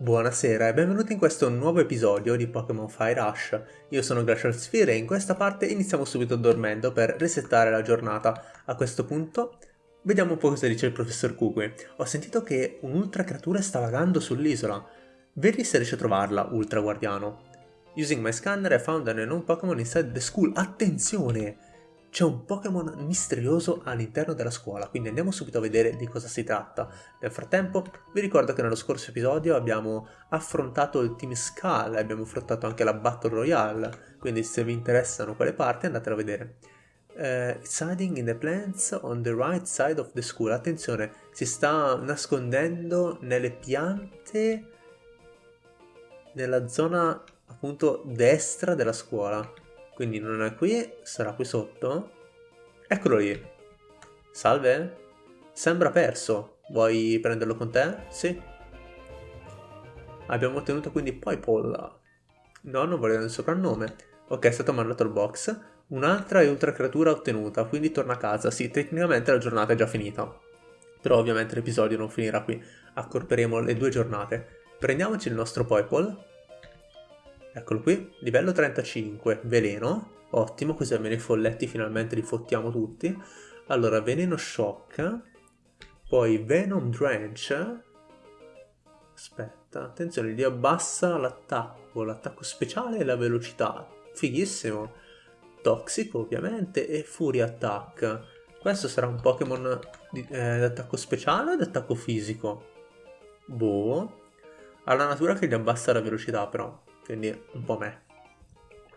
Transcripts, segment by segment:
Buonasera e benvenuti in questo nuovo episodio di Pokémon Fire Rush. Io sono Glacial Sphere e in questa parte iniziamo subito dormendo per resettare la giornata. A questo punto vediamo un po' cosa dice il professor Kukui. Ho sentito che un'ultra creatura sta vagando sull'isola. Vedi se riesci a trovarla, ultra guardiano. Using my scanner I found an unknown Pokémon inside the school. Attenzione! C'è un Pokémon misterioso all'interno della scuola, quindi andiamo subito a vedere di cosa si tratta. Nel frattempo vi ricordo che nello scorso episodio abbiamo affrontato il Team Skull, abbiamo affrontato anche la Battle Royale, quindi se vi interessano quelle parti andatelo a vedere. Uh, it's hiding in the plants on the right side of the school. Attenzione, si sta nascondendo nelle piante nella zona appunto destra della scuola. Quindi non è qui, sarà qui sotto. Eccolo lì. Salve? Sembra perso. Vuoi prenderlo con te? Sì. Abbiamo ottenuto quindi Poipol. No, non voglio il soprannome. Ok, è stato mandato al box. Un'altra e ultra creatura ottenuta, quindi torna a casa. Sì, tecnicamente la giornata è già finita. Però ovviamente l'episodio non finirà qui. Accorperemo le due giornate. Prendiamoci il nostro Poipol Eccolo qui, livello 35, veleno, ottimo, così almeno i folletti finalmente li fottiamo tutti. Allora, veneno shock, poi venom drench, aspetta, attenzione, gli abbassa l'attacco, l'attacco speciale e la velocità, fighissimo. Toxico ovviamente e fury attack. Questo sarà un Pokémon eh, d'attacco speciale o d'attacco fisico? Boh. Ha la natura che gli abbassa la velocità però quindi un po' me.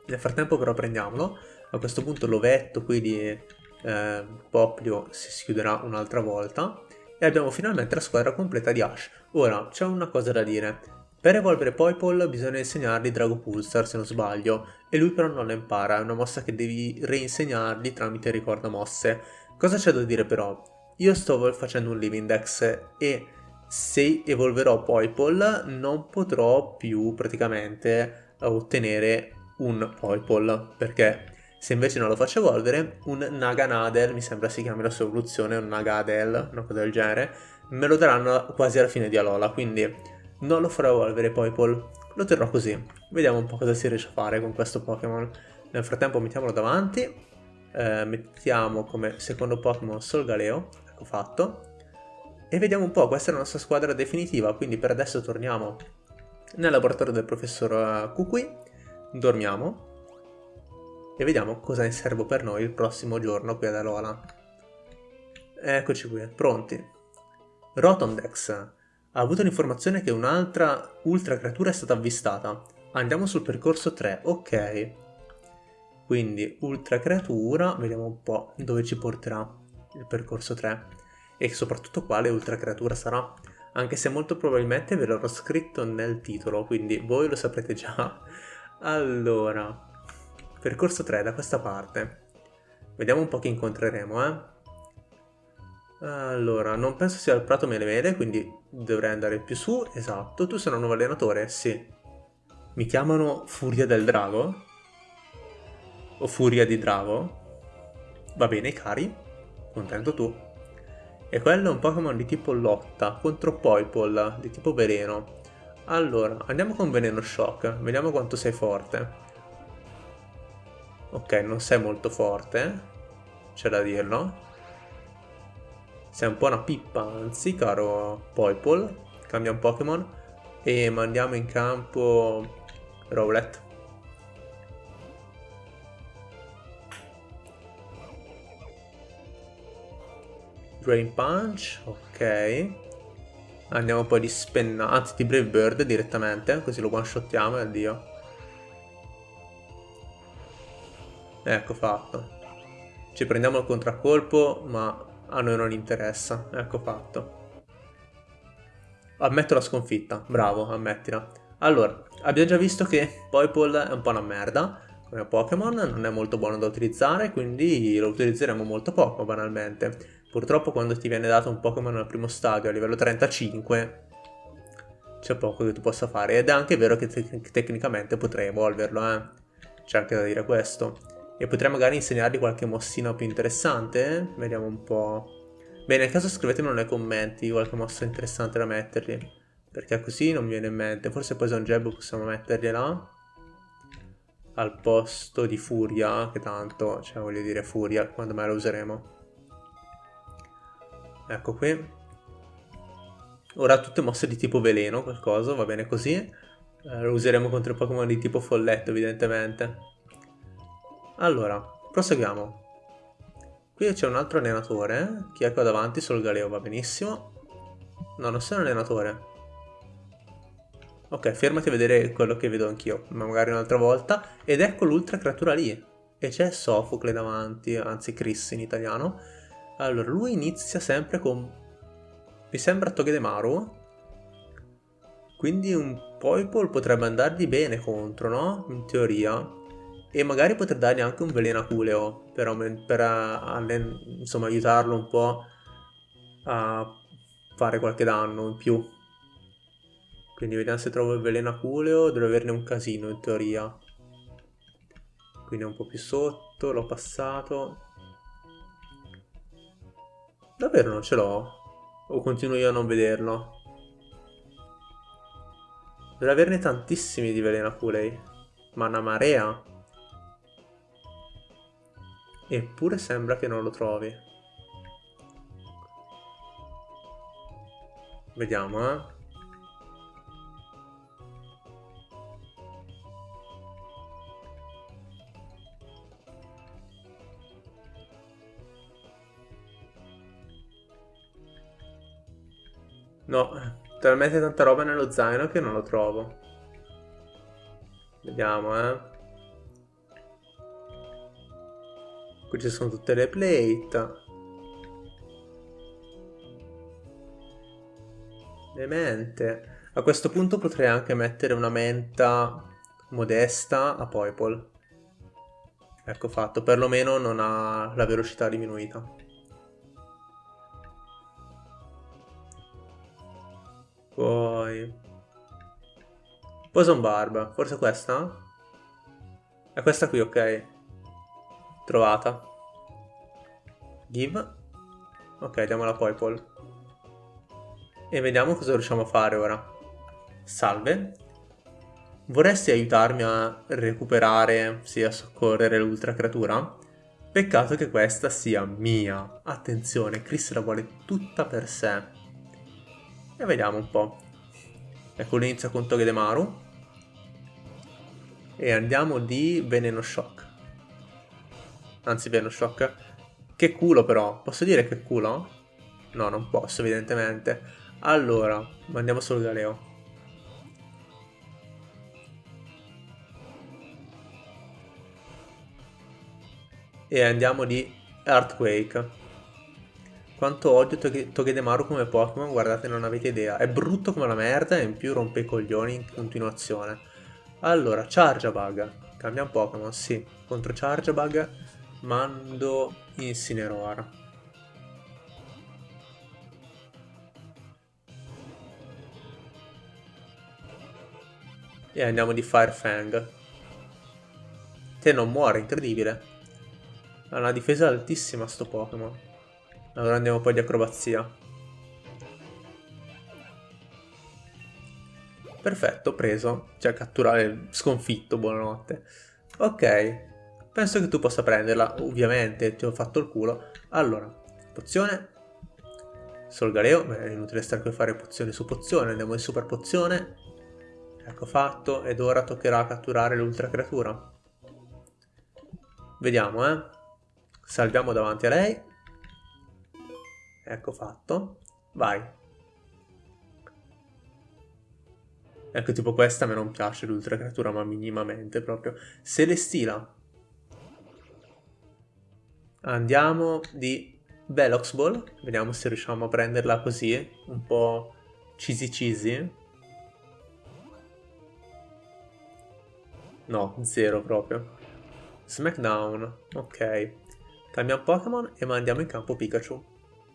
Nel frattempo però prendiamolo, a questo punto l'ovetto qui di eh, Poplio si chiuderà un'altra volta e abbiamo finalmente la squadra completa di Ash. Ora, c'è una cosa da dire. Per evolvere Poipol bisogna insegnargli Drago Pulsar se non sbaglio, e lui però non la impara, è una mossa che devi reinsegnargli tramite ricorda mosse. Cosa c'è da dire però? Io sto facendo un Living Dex e se evolverò Poipol non potrò più praticamente ottenere un Poipol perché se invece non lo faccio evolvere un Naganadel, mi sembra si chiami la sua evoluzione, un Nagadel, una cosa del genere, me lo daranno quasi alla fine di Alola, quindi non lo farò evolvere Poipol, lo terrò così. Vediamo un po' cosa si riesce a fare con questo Pokémon. Nel frattempo mettiamolo davanti, eh, mettiamo come secondo Pokémon Solgaleo, ecco fatto, e vediamo un po', questa è la nostra squadra definitiva, quindi per adesso torniamo nel laboratorio del professor eh, Kukui, dormiamo e vediamo cosa ne serve per noi il prossimo giorno qui ad Alola. Eccoci qui, pronti. Rotondex ha avuto l'informazione che un'altra ultra creatura è stata avvistata. Andiamo sul percorso 3, ok. Quindi ultra creatura, vediamo un po' dove ci porterà il percorso 3 e soprattutto quale ultra creatura sarà, anche se molto probabilmente ve l'avrò scritto nel titolo, quindi voi lo saprete già. Allora, percorso 3 da questa parte. Vediamo un po' chi incontreremo, eh. Allora, non penso sia il prato mele mele, quindi dovrei andare più su, esatto. Tu sei un nuovo allenatore? Sì. Mi chiamano Furia del Drago? O Furia di Drago? Va bene, cari. Contento tu. E quello è un Pokémon di tipo lotta contro Poipol di tipo veleno. Allora, andiamo con Veneno Shock, vediamo quanto sei forte. Ok, non sei molto forte, c'è da dirlo. Sei un po' una pippa, anzi, caro Poipol. Cambia un Pokémon e mandiamo in campo Rowlet. Drain Punch, ok. Andiamo poi di Spenna, anzi di Brave Bird direttamente, così lo one shottiamo e addio. Ecco fatto. Ci prendiamo il contraccolpo, ma a noi non interessa. Ecco fatto. Ammetto la sconfitta, bravo, ammettila. Allora, abbiamo già visto che Poipol è un po' una merda come Pokémon, non è molto buono da utilizzare, quindi lo utilizzeremo molto poco banalmente. Purtroppo quando ti viene dato un Pokémon al primo stadio a livello 35 c'è poco che tu possa fare ed è anche vero che te tecnicamente potrei evolverlo, eh. C'è anche da dire questo. E potrei magari insegnargli qualche mossina più interessante, eh? Vediamo un po'. Bene, nel caso scrivetemelo nei commenti qualche mossa interessante da mettergli. Perché così non mi viene in mente. Forse Poison Jab possiamo mettergliela. Al posto di Furia, che tanto, cioè voglio dire Furia, quando mai la useremo. Ecco qui. Ora tutte mosse di tipo veleno, qualcosa, va bene così. Eh, lo useremo contro i Pokémon di tipo folletto, evidentemente. Allora, proseguiamo. Qui c'è un altro allenatore. Chi è qua davanti? Solo Galeo, va benissimo. No, non sei un allenatore. Ok, fermati a vedere quello che vedo anch'io, ma magari un'altra volta. Ed ecco l'ultra creatura lì. E c'è Sofocle davanti, anzi Chris in italiano. Allora, lui inizia sempre con... Mi sembra Togedemaru. Quindi un Poipole potrebbe andargli bene contro, no? In teoria. E magari poter dargli anche un veleno aculeo per, per uh, insomma, aiutarlo un po' a fare qualche danno in più. Quindi vediamo se trovo il veleno aculeo, dovrei averne un casino in teoria. Quindi è un po' più sotto, l'ho passato. Davvero non ce l'ho? O continuo io a non vederlo? Dovrei averne tantissimi di veleno aculei. Ma una marea. Eppure sembra che non lo trovi. Vediamo, eh. No, talmente tanta roba nello zaino che non lo trovo. Vediamo, eh. Qui ci sono tutte le plate. Le mente. A questo punto potrei anche mettere una menta modesta a Poipole. Ecco fatto, perlomeno non ha la velocità diminuita. Poi... Poison Barb, forse questa? È questa qui, ok. Trovata. Give. Ok, diamola poi, Paul. E vediamo cosa riusciamo a fare ora. Salve. Vorresti aiutarmi a recuperare, sì, a soccorrere l'ultra creatura? Peccato che questa sia mia. Attenzione, Chris la vuole tutta per sé. E vediamo un po'. Ecco, l'inizia con Togedemaru. E andiamo di Veneno Shock. Anzi, Veneno Shock. Che culo però. Posso dire che culo? No, non posso, evidentemente. Allora, mandiamo solo Galeo. E andiamo di Earthquake. Quanto odio Togedemaru come Pokémon, guardate non avete idea. È brutto come la merda e in più rompe i coglioni in continuazione. Allora, Charjabug. Cambia un Pokémon, sì. Contro Charjabug mando Incineroar. E andiamo di Firefang. Te non muore, incredibile. Ha una difesa altissima sto Pokémon. Allora andiamo poi di acrobazia. Perfetto, preso. Cioè, catturare sconfitto, buonanotte. Ok, penso che tu possa prenderla. Ovviamente, ti ho fatto il culo. Allora, pozione. Solgareo. Beh, è inutile stare qui a fare pozione su pozione. Andiamo in super pozione. Ecco fatto. Ed ora toccherà catturare l'ultra creatura. Vediamo, eh. Salviamo davanti a lei. Ecco fatto. Vai. Ecco, tipo questa a me non piace l'ultra creatura, ma minimamente proprio. Celestila. Andiamo di Velox Ball. Vediamo se riusciamo a prenderla così, un po' cheesy cheesy. No, zero proprio. Smackdown. Ok. Cambiamo Pokémon e mandiamo in campo Pikachu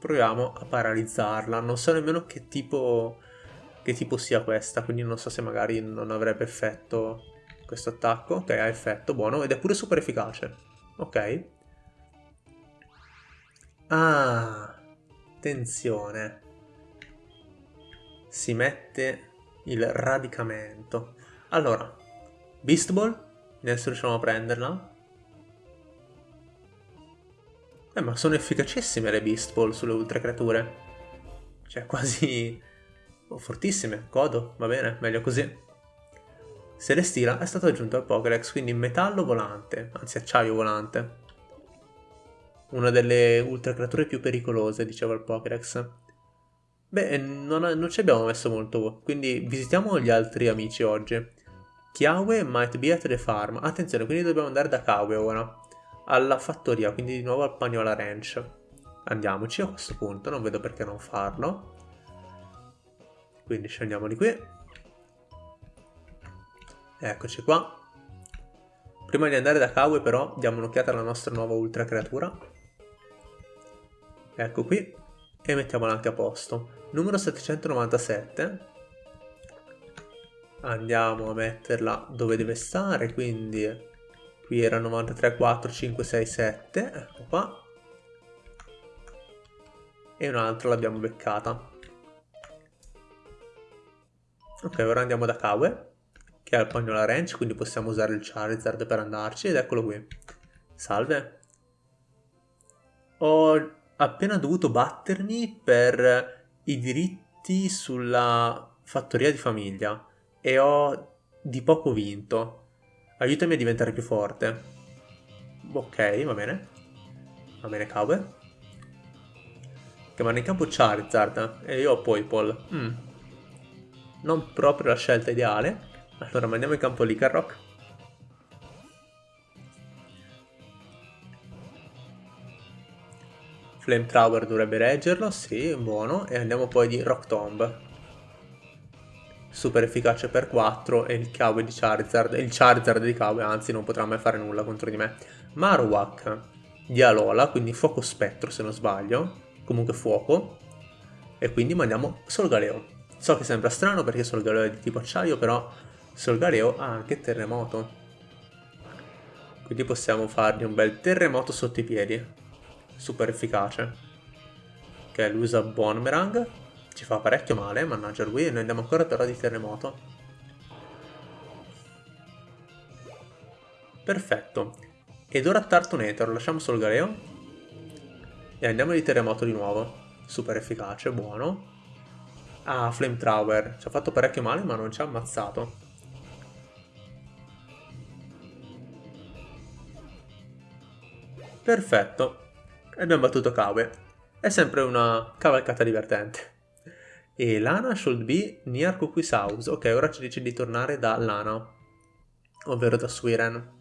proviamo a paralizzarla. Non so nemmeno che tipo, che tipo sia questa, quindi non so se magari non avrebbe effetto questo attacco. Ok, ha effetto, buono, ed è pure super efficace. Ok. Ah, attenzione. Si mette il radicamento. Allora, Beast Ball, adesso riusciamo a prenderla. Eh, ma sono efficacissime le Beast Ball sulle ultra creature. Cioè, quasi... Oh, fortissime. Godo, va bene, meglio così. Celestila è stato aggiunto al Pokédex, quindi metallo volante, anzi acciaio volante. Una delle ultra creature più pericolose, diceva il Pokédex. Beh, non, non, ci abbiamo messo molto, quindi visitiamo gli altri amici oggi. Kiawe might be at the farm. Attenzione, quindi dobbiamo andare da Kawe ora. Alla fattoria, quindi di nuovo al Pagnola Ranch. Andiamoci a questo punto, non vedo perché non farlo. Quindi scendiamo di qui. Eccoci qua. Prima di andare da Kawe però diamo un'occhiata alla nostra nuova ultra creatura. Ecco qui. E mettiamola anche a posto. Numero 797. Andiamo a metterla dove deve stare, quindi qui era 93, 4, 5, 6, 7. Ecco qua. E un'altra l'abbiamo beccata. Ok, ora andiamo da Kawe che ha il Pagnola Ranch, quindi possiamo usare il Charizard per andarci, ed eccolo qui. Salve. Ho appena dovuto battermi per i diritti sulla fattoria di famiglia e ho di poco vinto. Aiutami a diventare più forte. Ok, va bene. Va bene, Kawe. Che vanno in campo Charizard e io ho Poipol. Mm. Non proprio la scelta ideale. Allora mandiamo in campo Licarrock. Flamethrower dovrebbe reggerlo, sì, buono. E andiamo poi di Rock Tomb. Super efficace per 4 e il Kawe di Charizard, il Charizard di Kawe anzi non potrà mai fare nulla contro di me. Marowak di Alola, quindi fuoco spettro se non sbaglio, comunque fuoco. E quindi mandiamo Solgaleo. So che sembra strano perché Solgaleo è di tipo acciaio, però Solgaleo ha anche terremoto. Quindi possiamo fargli un bel terremoto sotto i piedi. Super efficace. Ok, lui usa Bonmerang. Ci fa parecchio male, mannaggia lui, e noi andiamo ancora però di terremoto. Perfetto. Ed ora Tartonator, lasciamo Solgaleo. E andiamo di terremoto di nuovo. Super efficace, buono. Ah, Flamethrower. Ci ha fatto parecchio male, ma non ci ha ammazzato. Perfetto. E abbiamo battuto Kawe. È sempre una cavalcata divertente. E Lana should be near Cookie's house. Ok, ora ci dice di tornare da Lana. Ovvero da Swiren.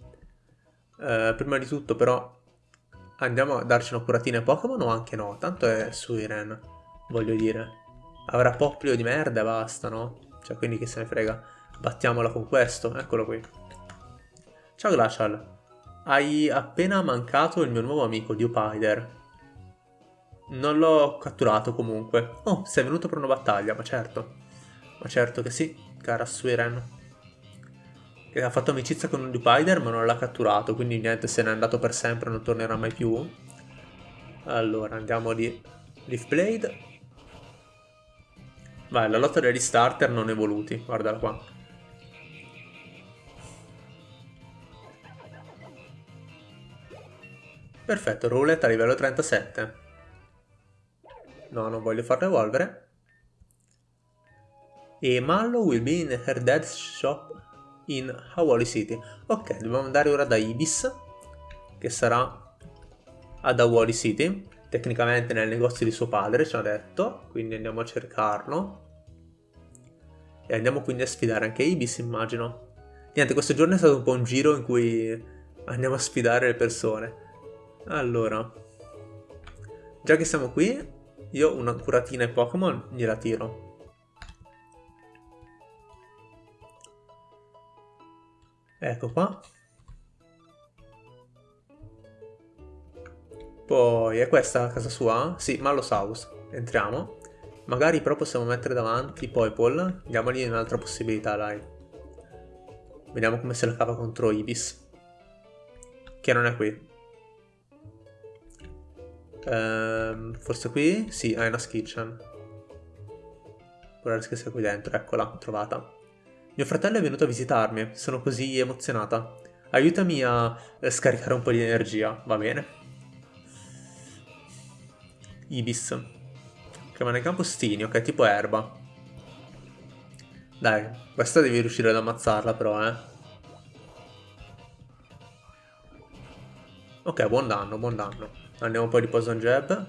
Uh, prima di tutto però andiamo a darci una curatina ai Pokémon o anche no? Tanto è Suiren, voglio dire. Avrà Poplio di merda e basta, no? Cioè, quindi chi se ne frega. Battiamola con questo, eccolo qui. Ciao Glacial. Hai appena mancato il mio nuovo amico, Dewpider. Non l'ho catturato comunque. Oh, sei venuto per una battaglia, ma certo. Ma certo che sì, cara Suiren. Che ha fatto amicizia con un Dewpider ma non l'ha catturato, quindi niente, se n'è andato per sempre, non tornerà mai più. Allora, andiamo di Leaf Blade. Vai, la lotta degli starter non evoluti, guardala qua. Perfetto, roulette a livello 37. No, non voglio farlo evolvere. E Mallow will be in her dad's shop in Hawali City. Ok, dobbiamo andare ora da Ibis, che sarà ad Hawali City. Tecnicamente nel negozio di suo padre, ci ha detto. Quindi andiamo a cercarlo. E andiamo quindi a sfidare anche Ibis, immagino. Niente, questo giorno è stato un po' un giro in cui andiamo a sfidare le persone. Allora, già che siamo qui, io una curatina ai Pokémon gliela tiro. Ecco qua. Poi, è questa la casa sua? Sì, Mallows House. Entriamo. Magari però possiamo mettere davanti Poipol. Diamogli un'altra possibilità, dai. Vediamo come se la cava contro Ibis. Che non è qui. Ehm, forse qui? Sì, Aina's Kitchen. Darsi che sia qui dentro, eccola, trovata. Mio fratello è venuto a visitarmi, sono così emozionata. Aiutami a scaricare un po' di energia, va bene? Ibis. Rimane campostini, ok, tipo erba. Dai, questa devi riuscire ad ammazzarla però, eh. Ok, buon danno, buon danno. Andiamo poi di Poison Jab.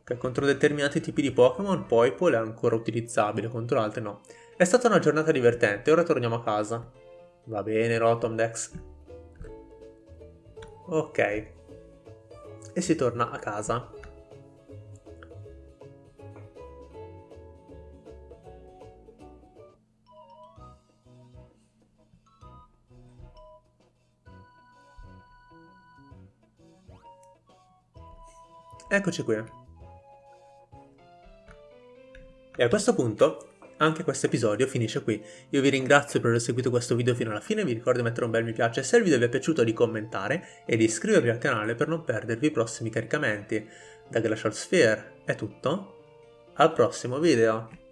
Ok, contro determinati tipi di Pokémon Poipole è ancora utilizzabile, contro altri no. È stata una giornata divertente, ora torniamo a casa. Va bene, Rotomdex. Ok. E si torna a casa. Eccoci qui. E a questo punto anche questo episodio finisce qui. Io vi ringrazio per aver seguito questo video fino alla fine, vi ricordo di mettere un bel mi piace se il video vi è piaciuto di commentare e di iscrivervi al canale per non perdervi i prossimi caricamenti. Da Glacial Sphere è tutto, al prossimo video!